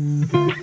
Mm-hmm.